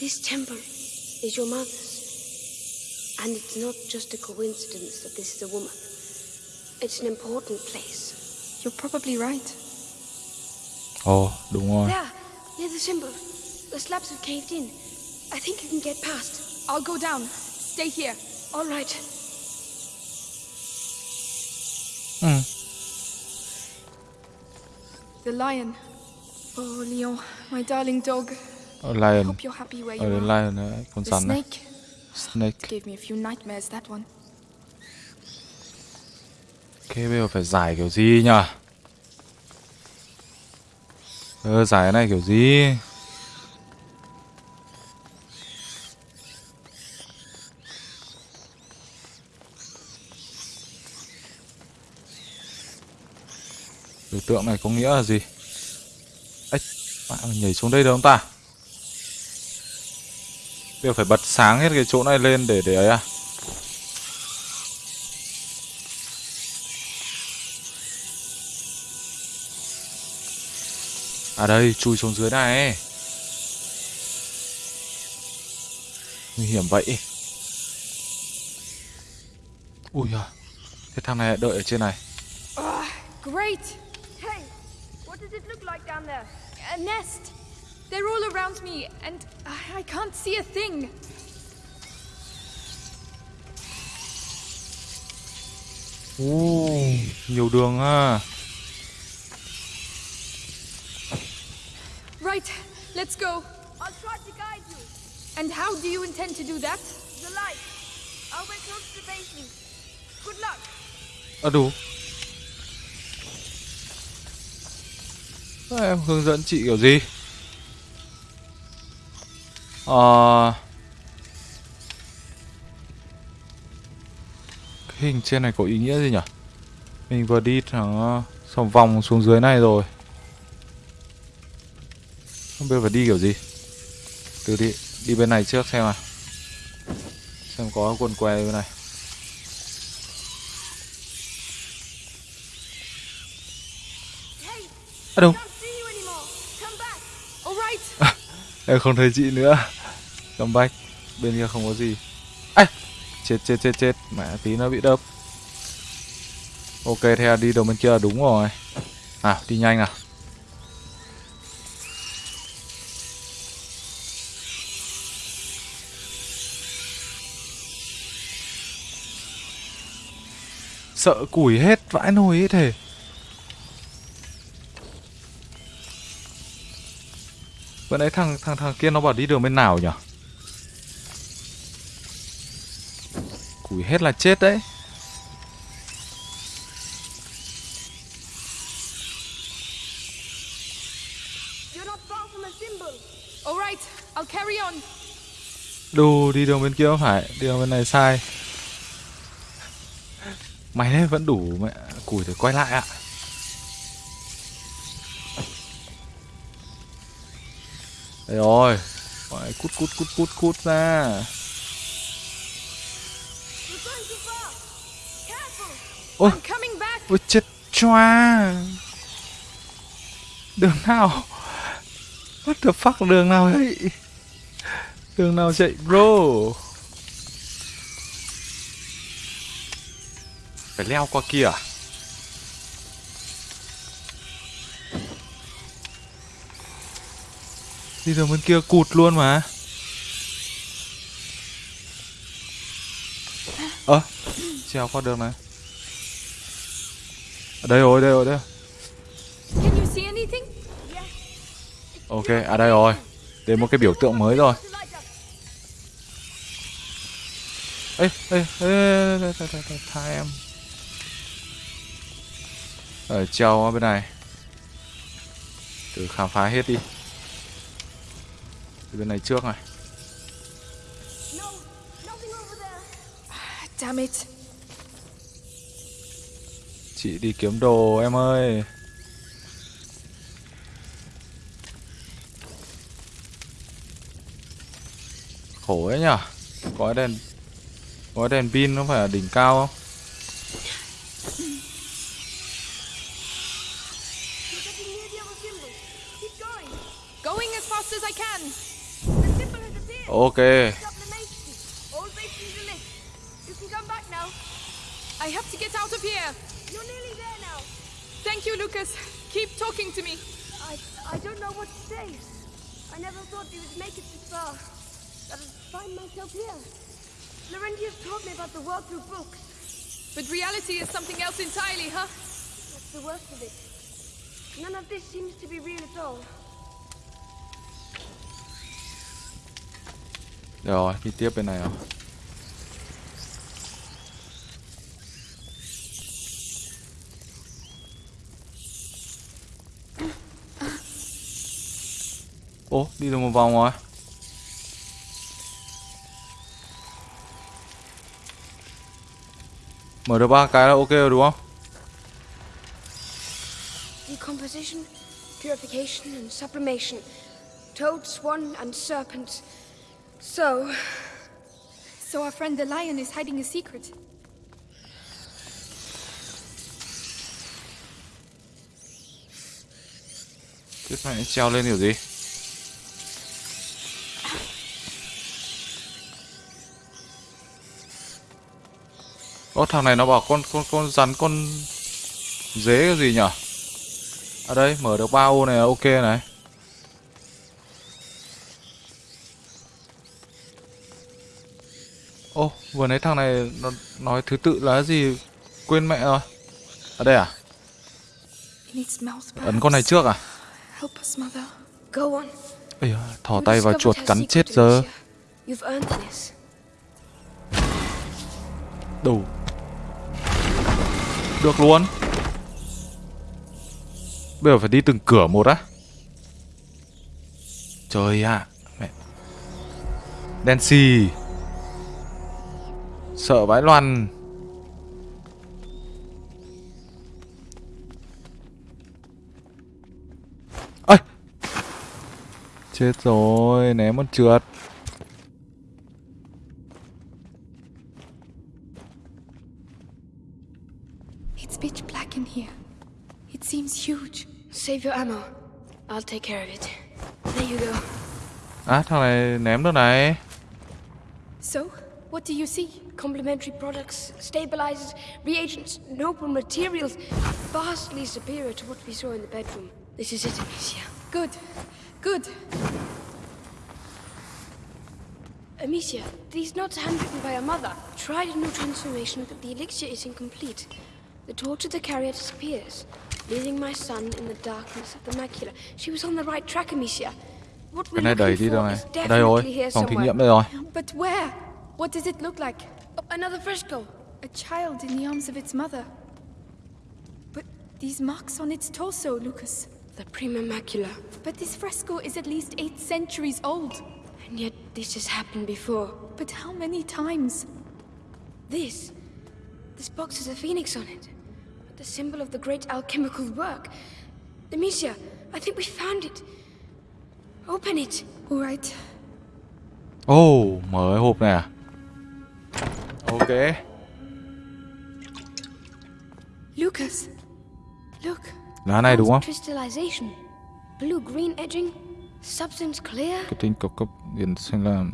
This temple is your mother's. And it's not just a coincidence that this is a woman. It's an important place. You're probably right. Ồ đúng rồi There, near the symbol. The slabs have caved in. I think you can get past. I'll go down. Stay here. All right. ừ. The lion. Oh, Leon, my darling dog. Ờ, Lion Hope you're happy where Ở you are. Lion này Con The này snake Snake gave me a few nightmares, that one. Ok bây giờ phải giải kiểu gì nhở Ờ giải cái này kiểu gì tượng này có nghĩa là gì Ếch Bạn nhảy xuống đây được không ta đều phải bật sáng hết cái chỗ này lên để để ấy à À đây, chui xuống dưới này. Nguy hiểm vậy. Ui à. Thế thằng này đợi ở trên này. Great! Hey, what does it look like down there? A nest! They're all around me, and I I can't see a thing. Ồ, nhiều đường à. Right, let's go. I'll try to guide you. And how do you intend to do that? The light. I'll wait close to the basin. Good luck. À Em hướng dẫn chị kiểu gì? Ờ... Cái hình trên này có ý nghĩa gì nhỉ? Mình vừa đi thẳng xong vòng xuống dưới này rồi. Không biết phải đi kiểu gì. Từ đi đi bên này trước xem nào. Xem có quần què bên này. À đâu? don't see you anymore. Come back. All right. Em không thấy chị nữa. Cầm bách Bên kia không có gì. Ây Chết chết chết chết. Mẹ, tí nó bị đớp. Ok, thế là đi đầu bên kia là đúng rồi. À đi nhanh nào. Sợ củi hết, vãi nồi ấy thể Vừa nãy thằng thằng thằng kia nó bảo đi đường bên nào nhỉ? Củi hết là chết đấy. Đù đi đường bên kia phải, đi đường bên này sai. Mày đấy vẫn đủ mẹ củi thì quay lại ạ. À. Đây rồi. Phải cút cút cút cút cút ra. Ôi, I'm coming back. ôi chết choa. Đường nào? What the fuck đường nào vậy? Đường nào chạy bro? Phải leo qua kia à? Đi đường bên kia cụt luôn mà. Ơ, trèo qua đường này. Ở đây rồi, đây rồi, đây. Ok, à đây rồi. Đến một cái biểu tượng mới rồi. Ê, ê, ê, ê, ê, ê, ê, ê, tha em. Rồi, treo ở bên này. Thử khám phá hết đi. Từ bên này trước này. No, nothing over there. Damn it. Chị đi kiếm đồ em ơi. Khổ ấy nhở Có đèn Có đèn pin nó phải ở đỉnh cao không now. I have to get out of here. You're nearly there now. Thank you, Lucas. Keep talking to me. I I don't know what to say. I never thought we would make it this far. But I'd find myself here. Laurentius taught me about the world through books. But reality is something else entirely, huh? That's the worst of it. None of this seems to be real at all. Được Rồi đi tiếp bên này rồi Ô, đi được một vòng rồi Mở được ba cái là ok rồi đúng không? Decomposition, purification, and sublimation. Toad, swan, and serpent. So, So our friend the lion is hiding a secret. Tiếp này treo lên kiểu gì? Ô thằng này nó bảo con con con rắn con dế cái gì nhở? Ở À đây mở được ba ô này là ok này. Ô vừa nãy thằng này nó nói thứ tự là gì? Quên mẹ rồi. Ở đây à? Ấn con này trước à? Ây da, You tay vào chuột cắn chết giờ. Đủ Được luôn. Bây giờ phải đi từng cửa một á. Trời ạ Mẹ. Đen xì Sợ vãi loàn ơi Chết rồi Ném con trượt It's pitch black in here. It seems huge. Save your ammo. I'll take care of it. There you go. À thằng này ném được này So, what do you see? Complementary products, stabilizers, reagents, noble materials, vastly superior to what we saw in the bedroom. This is it, Amicia. Good. Good. Amicia, these notes are handwritten by your mother. Tried a new transformation, but the elixir is incomplete. The torch of the carrier disappears, leaving my son in the darkness of the macula. She was on the right track, Amicia. What Cái we're này đẩy looking đi đâu for này is đây rồi definitely here Phòng thí somewhere. nghiệm đây rồi But where? What does it look like? Oh, another fresco. A child in the arms of its mother. But these marks on its torso, Lucas. the Prima Macula. But this fresco is at least eight centuries old. And yet this has happened before. But how many times? This. This box has a phoenix on it. The symbol of the great alchemical work. Amicia, I think we found it. Open it. All right. Oh, mở cái hộp này à? Ok. Lucas, look. Lá này đúng không? Blue green edging. Substance clear. Cái tinh cầu cấp điện xanh lam.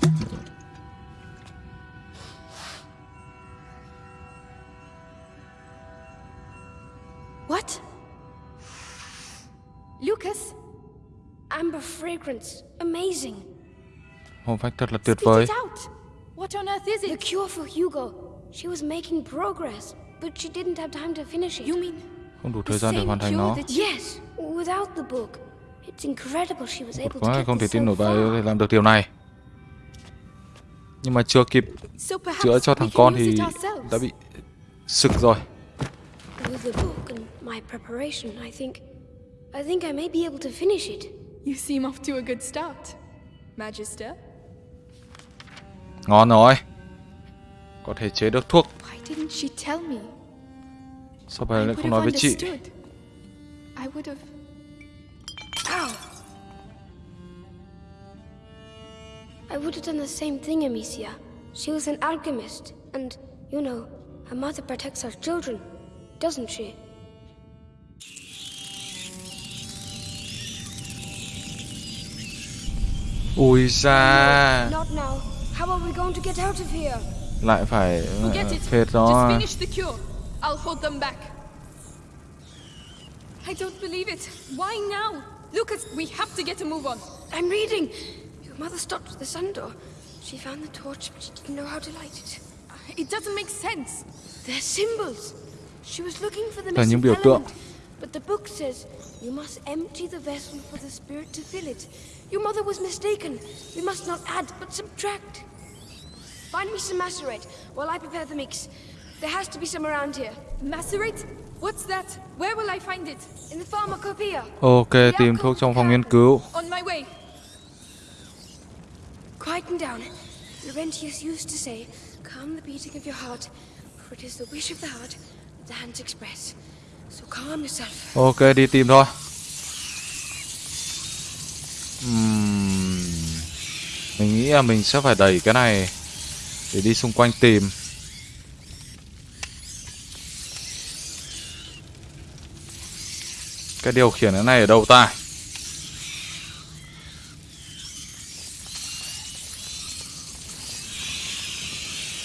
What? Lucas? Amber fragrance. Amazing. Hộp phách thật là tuyệt vời. it out. What on earth is The it? cure for Hugo. She was making progress, but she didn't have time to finish it. You mean Không đủ the thời gian để hoàn thành nó. Yes, without the book. It's incredible she was able to quá, get không thể tin nổi bà ấy làm được điều này. Nhưng mà chưa kịp So perhaps chữa cho thằng can con thì it ourselves. đã bị sực rồi. With the book and my preparation, I think... I think I may be able to finish it. You seem off to a good start, Magister. Ngon rồi. Có thể chế được thuốc. Sao bà lại không nói với chị? I would have... Done the same thing, Amicia. She was an alchemist, and, you know, a mother protects her children, doesn't she? Ui da. Not now. How are we going to get out of here? Lại phải Forget it. phết Just finish the cure. I'll hold them back. I don't believe it. Why now? Lucas, we have to get a move on. I'm reading. Your mother stopped at the sun door. She found the torch, but she didn't know how to light it. Uh, it doesn't make sense. They're symbols. She was looking for the Là những missing element, but the book says you must empty the vessel for the spirit to fill it. Your mother was mistaken. We must not add, but subtract. Find me some macerate while I prepare the mix. There has to be some around here. Macerate? What's that? Where will I find it? In the pharmacopoeia. Ok, tìm thuốc trong phòng nghiên cứu. On my way. Quieten down. Laurentius used to say, calm the beating of your heart, for it is the wish of the heart that the hands express. So calm yourself. Ok, đi tìm thôi. Ừm, Mình nghĩ là mình sẽ phải đẩy cái này để đi xung quanh tìm. Cái điều khiển cái này ở đâu ta?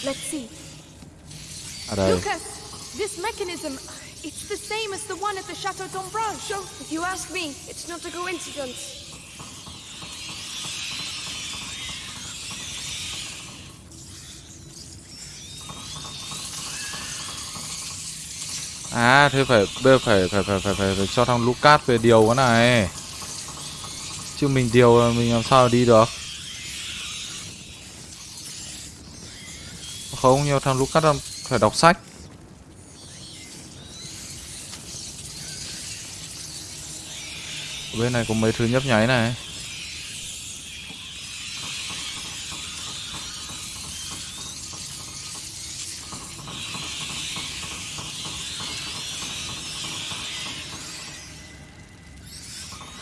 Let's see. À đây. Lucas, this mechanism, it's the same as the one at the Chateau d'Ombrage. So, if you ask me, it's not a coincidence. À thế phải bây phải phải phải phải phải, phải cho thằng Lucas về điều cái này. Chứ mình điều mình làm sao đi được. Không, nhiều thằng Lucas phải đọc sách. Bên này có mấy thứ nhấp nháy này.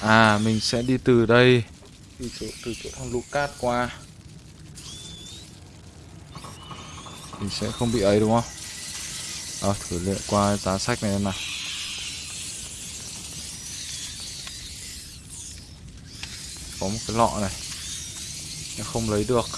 À mình sẽ đi từ đây. Đi chỗ, từ chỗ thằng Lucas qua. Mình sẽ không bị ấy đúng không? Ờ thử lựa qua giá sách này em nào. Có một cái lọ này. Nhưng không lấy được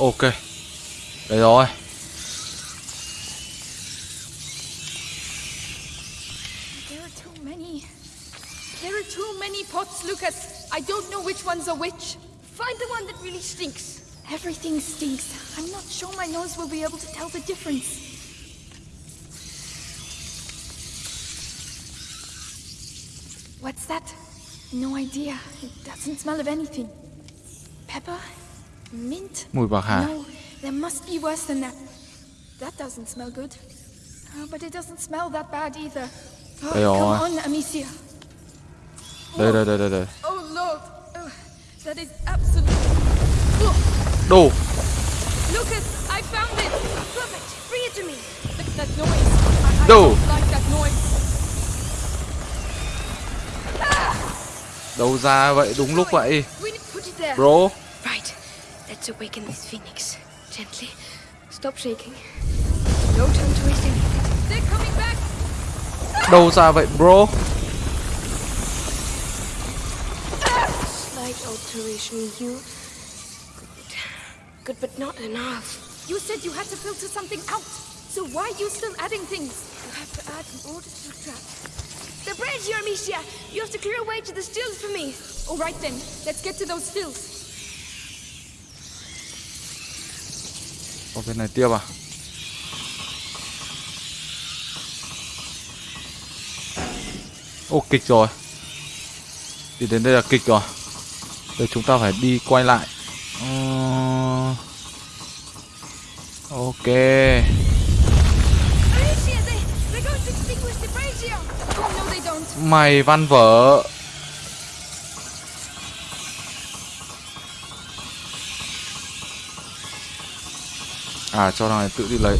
Ok Đây rồi There are too many. There are too many pots, Lucas. I don't know which one's a which. Find the one that really stinks. Everything stinks. I'm not sure my nose will be able to tell the difference. What's that? No idea. It doesn't smell of anything. Mùi bạc hà. No, there must be worse than that. That doesn't smell good. Oh, but it doesn't smell that bad either. Oh, Đây rồi. come on, Amicia. Đây đây đây đây đây. Oh Lord, oh, that is absolute. Oh, Đồ. Lucas, I found it. Perfect. Bring it to me. That, that noise. I, I don't like that noise. Đâu ra vậy đúng lúc vậy. Bro. Right. Let's awaken this phoenix. Gently. Stop shaking. No time to waste any. They're coming back. Đâu ra vậy bro? Slight alteration in hue. Good. Good, but not enough. You said you had to filter something out. So why are you still adding things? You have to add in order to subtract. The bridge, here, Amicia! You have to clear a way to the stills for me. All right then, let's get to those stills. Ở bên này tiếp à? Ô, kịch rồi. Đi đến đây là kịch rồi. Giờ chúng ta phải đi quay lại. uh... Ok. Mày văn vở going to extinguish the bridge here. Oh no, they don't. Mày văn vở. À cho thằng này tự đi lấy.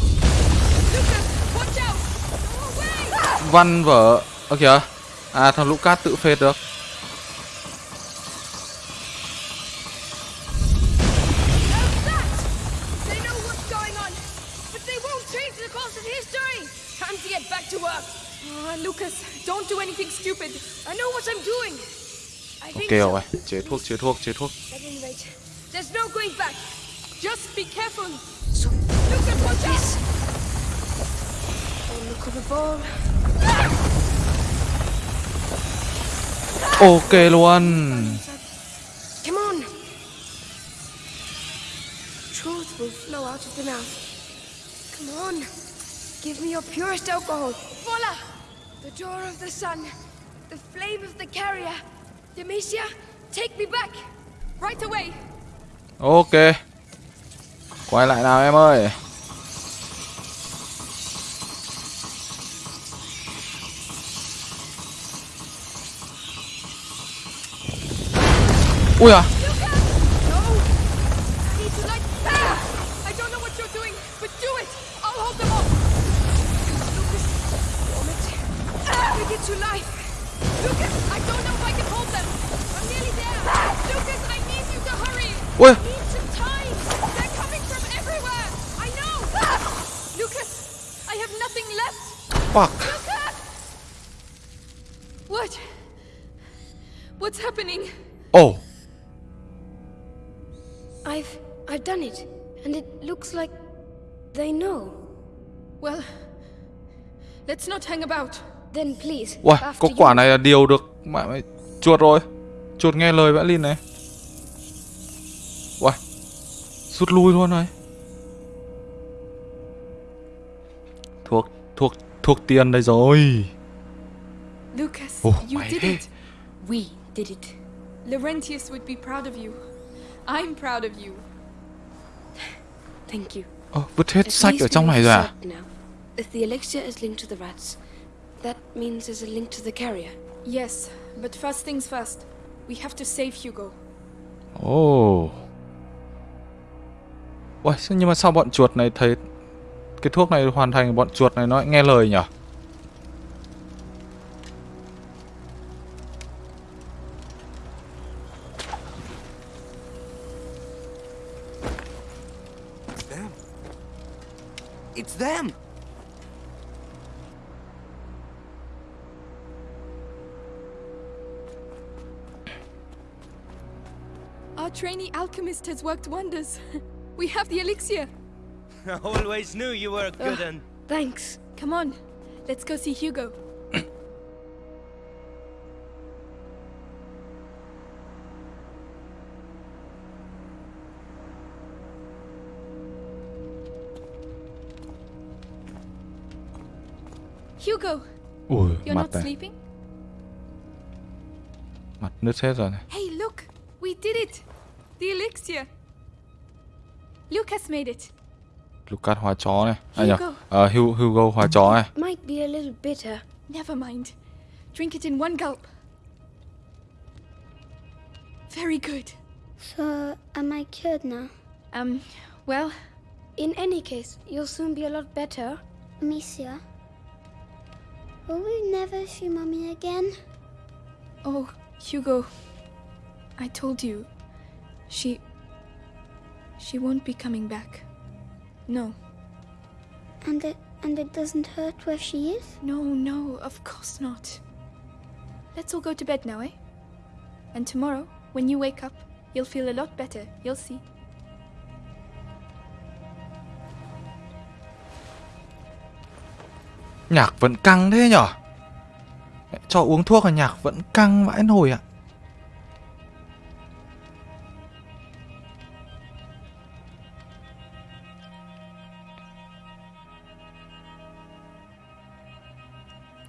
Văn vở. Ơ kìa. À thằng Lucas tự phết được. How's that? They know what's going on, but ball. Ok luôn. Come on. Truth will flow out of the mouth. Come on. Give me your purest alcohol. Voila! The door of the sun. The flame of the carrier. Demetia, take me back. Right away. Ok. Quay lại nào em ơi. Have nothing left. Fuck. Lucas! What? What's happening? Oh. Let's not hang about. Then please, Ui, after có quả này là điều được mẹ mày chuột rồi. Chuột nghe lời vẽ Lin này. Ui. Rút lui luôn rồi. Thuốc thuốc thuốc tiền đây rồi. Lucas, Oh, you did it. We did it. Laurentius would be proud of you. I'm proud of you. Thank you. Ờ, vứt hết At sách ở trong này rồi à? now. If the elixir is linked to the rats, that means there's a link to the carrier. Yes, but first things first. We have to save Hugo. Oh. Ui, sao- nhưng mà sao bọn chuột này thấy cái thuốc này hoàn thành bọn chuột này nó nghe lời nhỉ? It's them. Our trainee alchemist has worked wonders. we have the elixir. I always knew you were a good un. Thanks. Come on, let's go see Hugo. Hugo, Ui, you're mặt not này. sleeping? Mặt nứt hết rồi này. Hey, look! We did it! The elixir! Lucas made it. Lucas hóa chó này. À nhờ, Hugo. ờ, Hu- Hugo hóa chó này. Might be a little bitter. Never mind. Drink it in one gulp. Very good. So, am I cured now? Um, well, In any case, you'll soon be a lot better. Amicia? Will we never see Mummy again? oh, Hugo, I told you. She. She won't be coming back. No, And it and it doesn't hurt where she is? no, no, of course not. Let's all go to bed now, eh? And tomorrow, when you wake up, you'll feel a lot better. You'll see. Nhạc vẫn căng thế nhở? Cho uống thuốc mà nhạc vẫn căng vãi nồi ạ.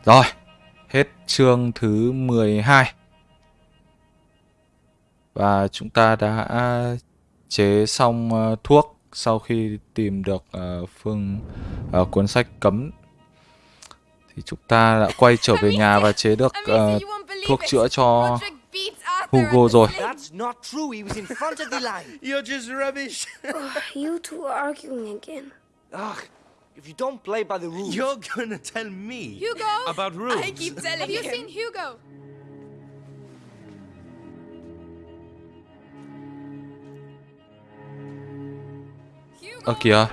Rồi, hết chương thứ 12. Và chúng ta đã chế xong ờ, thuốc sau khi tìm được ờ, phương ờ, cuốn sách cấm thì chúng ta đã quay trở về nhà và chế được thuốc chữa cho Hugo rồi. That's not true. He was in front of the line. You're just rubbish. You two are arguing again. Ugh. If you don't play by the rules. You're gonna tell me Hugo! about rules. I keep telling Have you seen Hugo? Hugo! Ơ kìa,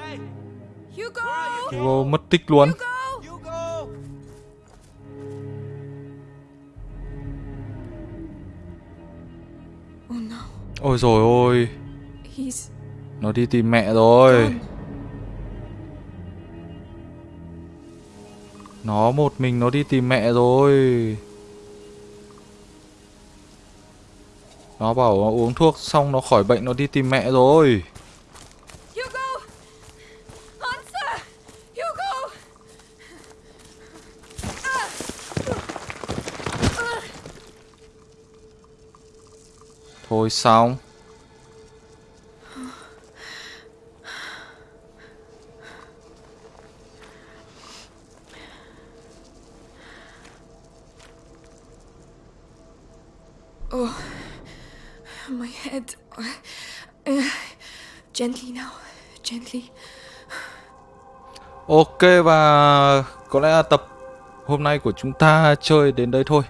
Hugo! Hugo mất tích luôn. Hugo! Hugo! Oh no, Ôi rồi ôi, he's nó đi tìm mẹ rồi. Nó một mình nó đi tìm mẹ rồi. Nó bảo nó uống thuốc xong nó khỏi bệnh nó đi tìm mẹ rồi. Hugo! Answer! Hugo! Thôi xong. My head. Uh, gently now. Gently. Ok và có lẽ là tập hôm nay của chúng ta chơi đến đây thôi.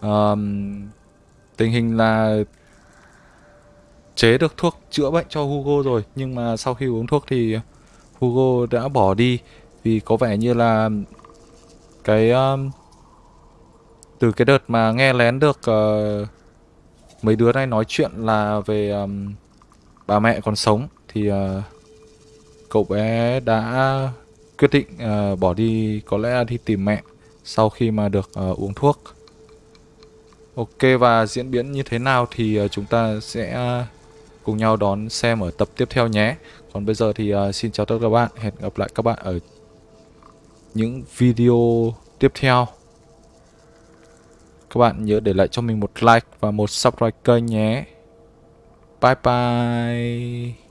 Um, tình hình là chế được thuốc chữa bệnh cho Hugo rồi nhưng mà sau khi uống thuốc thì Hugo đã bỏ đi vì có vẻ như là cái um, từ cái đợt mà nghe lén được uh, mấy đứa này nói chuyện là về um, bà mẹ còn sống thì uh, cậu bé đã quyết định uh, bỏ đi có lẽ là đi tìm mẹ sau khi mà được uh, uống thuốc. Ok và diễn biến như thế nào thì uh, chúng ta sẽ uh, cùng nhau đón xem ở tập tiếp theo nhé. Còn bây giờ thì uh, xin chào tất cả các bạn, hẹn gặp lại các bạn ở những video tiếp theo. Các bạn nhớ để lại cho mình một like và một subscribe kênh nhé. Bye bye.